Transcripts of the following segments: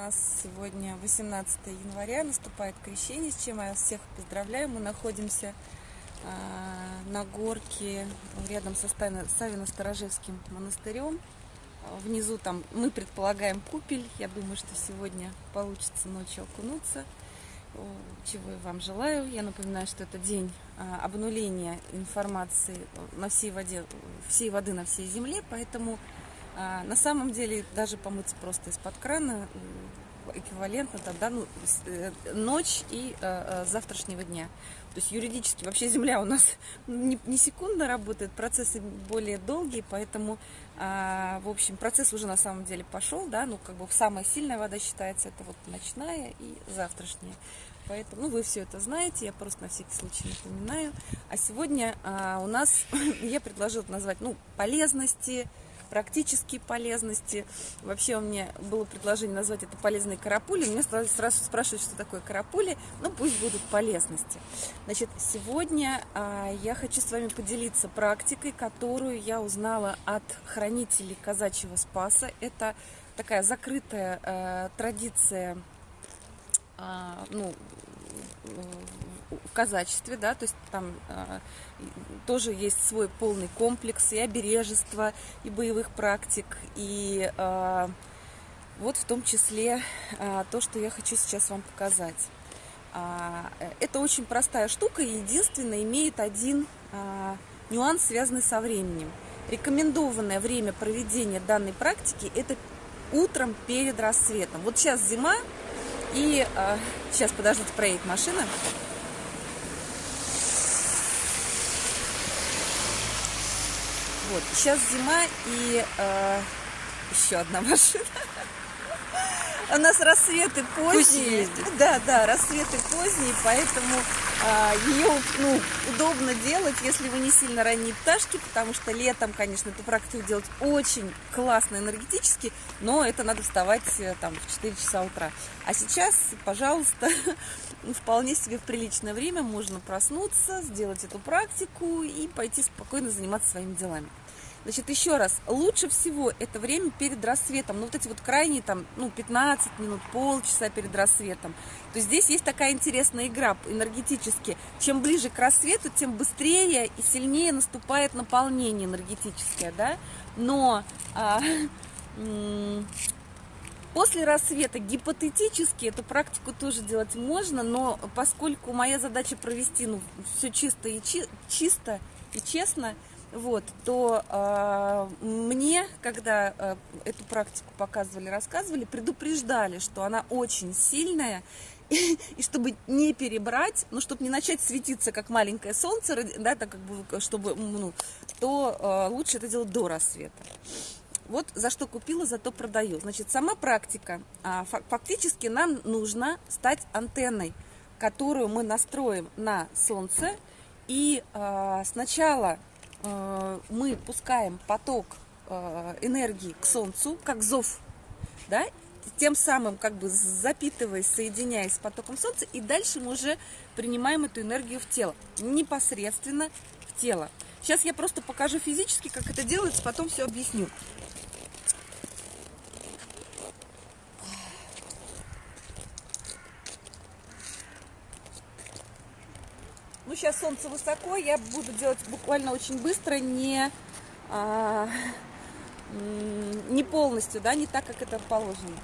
нас сегодня 18 января, наступает крещение, с чем я всех поздравляю. Мы находимся э, на горке рядом со Савино-Старожевским монастырем. Внизу там мы предполагаем купель. Я думаю, что сегодня получится ночью окунуться. Чего я вам желаю. Я напоминаю, что это день э, обнуления информации на всей воде, всей воды на всей земле, поэтому а, на самом деле даже помыться просто из-под крана эквивалентно тогда ну, э, ночь и э, завтрашнего дня. То есть юридически вообще Земля у нас не, не секундно работает, процессы более долгие, поэтому, э, в общем, процесс уже на самом деле пошел, да, ну как бы самая сильная вода считается это вот ночная и завтрашняя. Поэтому, ну, вы все это знаете, я просто на всякий случай напоминаю. А сегодня э, у нас, я предложила назвать, ну, полезности, практические полезности. Вообще у меня было предложение назвать это полезные карапули. Мне сразу спрашивают, что такое карапули. Ну, пусть будут полезности. Значит, сегодня а, я хочу с вами поделиться практикой, которую я узнала от хранителей казачьего спаса. Это такая закрытая а, традиция а, ну, в казачестве, да, то есть там а, тоже есть свой полный комплекс и обережества, и боевых практик, и а, вот в том числе а, то, что я хочу сейчас вам показать. Это очень простая штука, и единственное имеет один нюанс, связанный со временем. Рекомендованное время проведения данной практики это утром перед рассветом. Вот сейчас зима, и э, сейчас, подождите, проедет машина. Вот, сейчас зима и э, еще одна машина. У нас рассветы поздние. Да, да, рассветы поздние, поэтому а, ее ну, удобно делать, если вы не сильно ранние пташки, потому что летом, конечно, эту практику делать очень классно энергетически, но это надо вставать э, там в 4 часа утра. А сейчас, пожалуйста, вполне себе в приличное время можно проснуться, сделать эту практику и пойти спокойно заниматься своими делами. Значит, еще раз, лучше всего это время перед рассветом, ну вот эти вот крайние там, ну 15 минут, полчаса перед рассветом. То здесь есть такая интересная игра энергетически. Чем ближе к рассвету, тем быстрее и сильнее наступает наполнение энергетическое, да. Но а, После рассвета гипотетически эту практику тоже делать можно, но поскольку моя задача провести ну, все чисто и чи чисто и честно, вот, то э, мне, когда э, эту практику показывали, рассказывали, предупреждали, что она очень сильная, и, и чтобы не перебрать, ну, чтобы не начать светиться, как маленькое солнце, да, так как бы, чтобы, ну, то э, лучше это делать до рассвета. Вот за что купила, зато продаю. Значит, сама практика, а, фактически нам нужно стать антенной, которую мы настроим на солнце, и э, сначала мы пускаем поток э, энергии к Солнцу, как зов, да, тем самым как бы запитываясь, соединяясь с потоком Солнца, и дальше мы уже принимаем эту энергию в тело, непосредственно в тело. Сейчас я просто покажу физически, как это делается, потом все объясню. Сейчас солнце высоко, я буду делать буквально очень быстро, не, а, не полностью, да, не так, как это положено.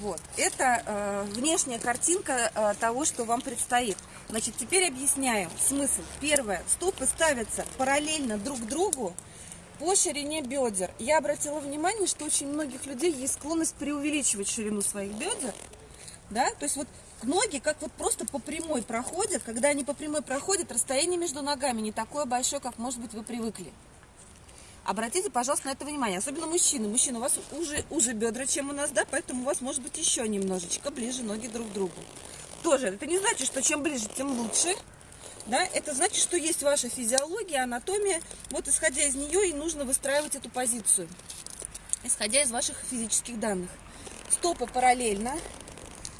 Вот, это э, внешняя картинка э, того, что вам предстоит. Значит, теперь объясняю смысл. Первое, стопы ставятся параллельно друг другу, по ширине бедер. Я обратила внимание, что очень многих людей есть склонность преувеличивать ширину своих бедер. Да? То есть вот ноги как вот просто по прямой проходят. Когда они по прямой проходят, расстояние между ногами не такое большое, как, может быть, вы привыкли. Обратите, пожалуйста, на это внимание. Особенно мужчины. Мужчины, у вас уже, уже бедра, чем у нас, да? Поэтому у вас может быть еще немножечко ближе ноги друг к другу. Тоже, это не значит, что чем ближе, тем лучше да, это значит, что есть ваша физиология, анатомия. Вот исходя из нее и нужно выстраивать эту позицию, исходя из ваших физических данных. Стопы параллельно.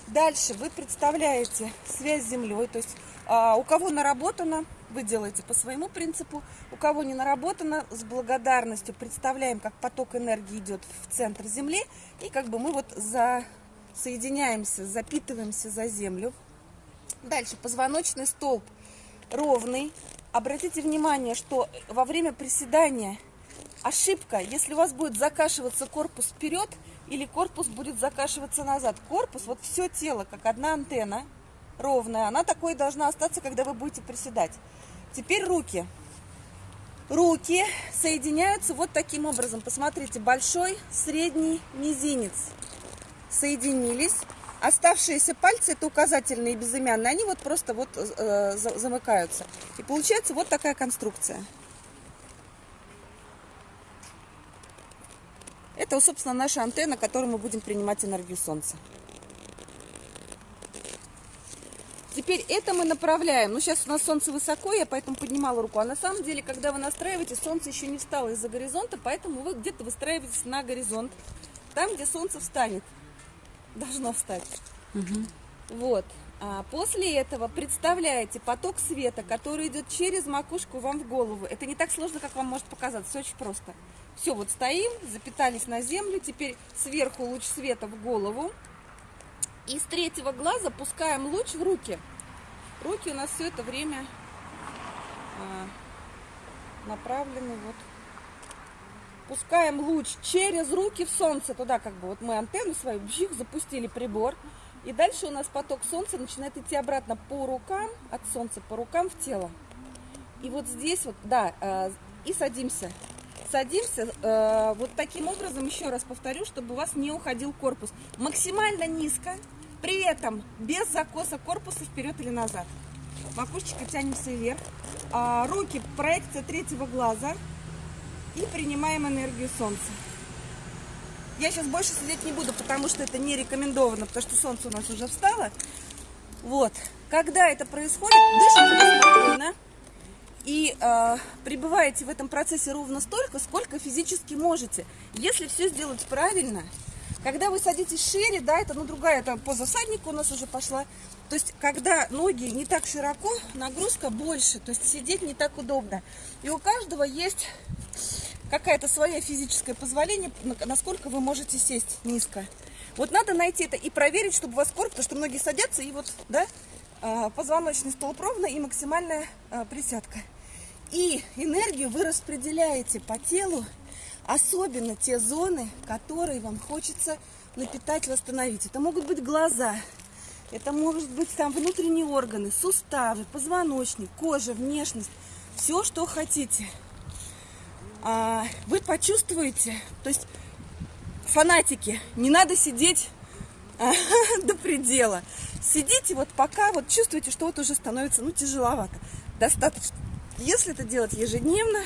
Дальше вы представляете связь с землей, то есть а, у кого наработано, вы делаете по своему принципу. У кого не наработано, с благодарностью представляем, как поток энергии идет в центр Земли, и как бы мы вот за... соединяемся, запитываемся за Землю. Дальше позвоночный столб ровный. Обратите внимание, что во время приседания ошибка, если у вас будет закашиваться корпус вперед или корпус будет закашиваться назад. Корпус, вот все тело, как одна антенна, ровная, она такой должна остаться, когда вы будете приседать. Теперь руки. Руки соединяются вот таким образом. Посмотрите, большой, средний, мизинец соединились. Оставшиеся пальцы, это указательные и безымянные, они вот просто вот э, замыкаются. И получается вот такая конструкция. Это, собственно, наша антенна, которой мы будем принимать энергию Солнца. Теперь это мы направляем. Ну, сейчас у нас солнце высоко, я поэтому поднимала руку. А на самом деле, когда вы настраиваете, солнце еще не встало из-за горизонта, поэтому вы где-то выстраиваетесь на горизонт. Там, где солнце встанет. Должно встать. Угу. Вот. А после этого представляете поток света, который идет через макушку вам в голову. Это не так сложно, как вам может показаться. Все очень просто. Все, вот стоим, запитались на землю. Теперь сверху луч света в голову. И с третьего глаза пускаем луч в руки. Руки у нас все это время а, направлены вот. Пускаем луч через руки в солнце туда, как бы вот мы антенну свою бжих, запустили прибор. И дальше у нас поток солнца начинает идти обратно по рукам, от солнца по рукам в тело. И вот здесь вот, да, э, и садимся. Садимся э, вот таким образом, еще раз повторю, чтобы у вас не уходил корпус. Максимально низко, при этом без закоса корпуса вперед или назад. Макушечкой тянемся вверх. А, руки проекция третьего глаза. И принимаем энергию солнца. Я сейчас больше сидеть не буду, потому что это не рекомендовано, потому что солнце у нас уже встало. Вот. Когда это происходит, дышите спокойно. И э, пребываете в этом процессе ровно столько, сколько физически можете. Если все сделать правильно, когда вы садитесь шире, да, это ну другая, это поза всадника у нас уже пошла. То есть, когда ноги не так широко, нагрузка больше, то есть сидеть не так удобно. И у каждого есть какая-то своя физическое позволение, насколько вы можете сесть низко. Вот надо найти это и проверить, чтобы у вас корпус, потому что многие садятся, и вот, да, а, позвоночный столб ровно и максимальная а, присядка. И энергию вы распределяете по телу Особенно те зоны, которые вам хочется напитать, восстановить. Это могут быть глаза, это может быть там внутренние органы, суставы, позвоночник, кожа, внешность. Все, что хотите. А, вы почувствуете, то есть фанатики, не надо сидеть а, до предела. Сидите вот пока вот чувствуете, что вот уже становится ну, тяжеловато. Достаточно. Если это делать ежедневно,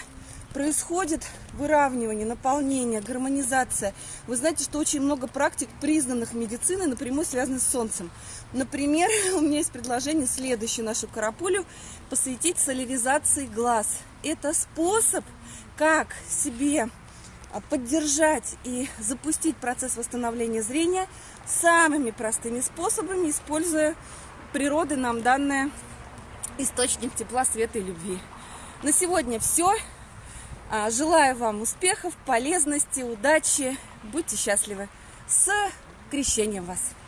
происходит выравнивание, наполнение, гармонизация. Вы знаете, что очень много практик, признанных медициной, напрямую связаны с солнцем. Например, у меня есть предложение следующее нашу карапулю посвятить соляризации глаз. Это способ, как себе а, поддержать и запустить процесс восстановления зрения самыми простыми способами, используя природы нам данное источник тепла, света и любви. На сегодня все. А, желаю вам успехов, полезности, удачи. Будьте счастливы. С крещением вас!